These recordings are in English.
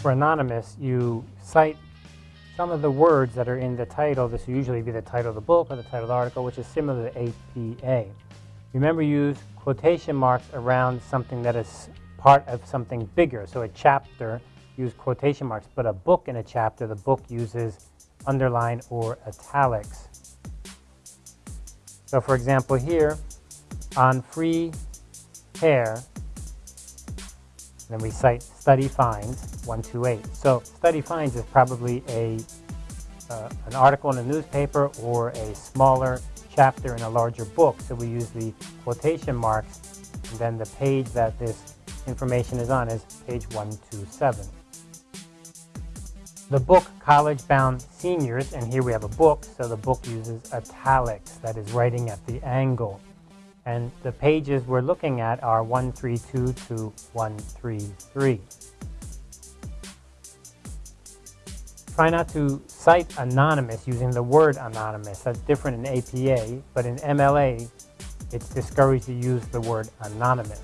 for anonymous, you cite some of the words that are in the title. This will usually be the title of the book or the title of the article, which is similar to APA. Remember, use quotation marks around something that is part of something bigger. So a chapter, use quotation marks, but a book in a chapter, the book uses underline or italics. So for example here, on free hair, then we cite study finds 128. So study finds is probably a uh, an article in a newspaper or a smaller chapter in a larger book. So we use the quotation marks and then the page that this information is on is page 127. The book College Bound Seniors, and here we have a book, so the book uses italics, that is writing at the angle. And the pages we're looking at are 132 to 133. Try not to cite anonymous using the word anonymous. That's different in APA, but in MLA, it's discouraged to use the word anonymous.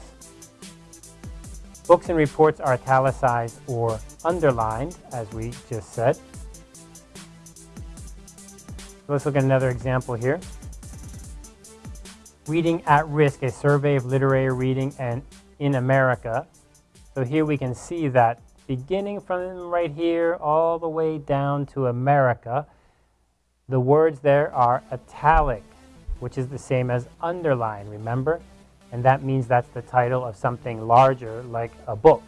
Books and reports are italicized or underlined, as we just said. Let's look at another example here. Reading at Risk, a survey of literary reading and in America. So here we can see that beginning from right here all the way down to America, the words there are italic, which is the same as underline, remember? And that means that's the title of something larger like a book.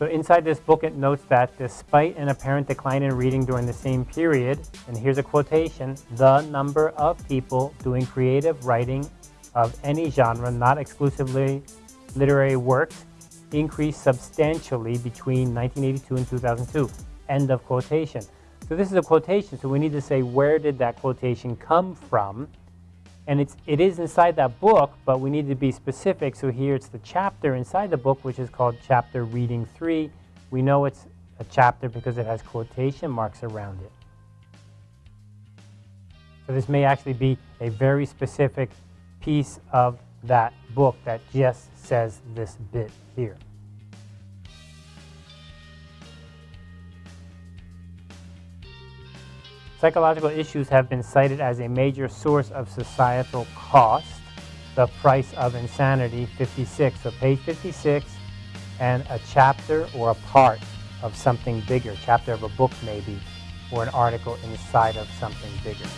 So inside this book, it notes that despite an apparent decline in reading during the same period, and here's a quotation, the number of people doing creative writing of any genre, not exclusively literary works, increased substantially between 1982 and 2002. End of quotation. So this is a quotation, so we need to say where did that quotation come from and it's, it is inside that book, but we need to be specific. So here it's the chapter inside the book, which is called Chapter Reading 3. We know it's a chapter because it has quotation marks around it. So this may actually be a very specific piece of that book that just says this bit here. Psychological issues have been cited as a major source of societal cost. The Price of Insanity, 56. So page 56 and a chapter or a part of something bigger, chapter of a book maybe, or an article inside of something bigger.